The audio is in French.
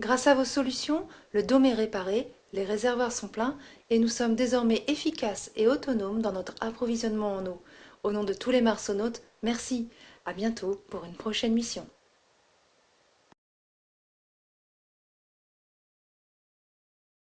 grâce à vos solutions le dôme est réparé les réservoirs sont pleins et nous sommes désormais efficaces et autonomes dans notre approvisionnement en eau. Au nom de tous les marsonautes merci. À bientôt pour une prochaine mission.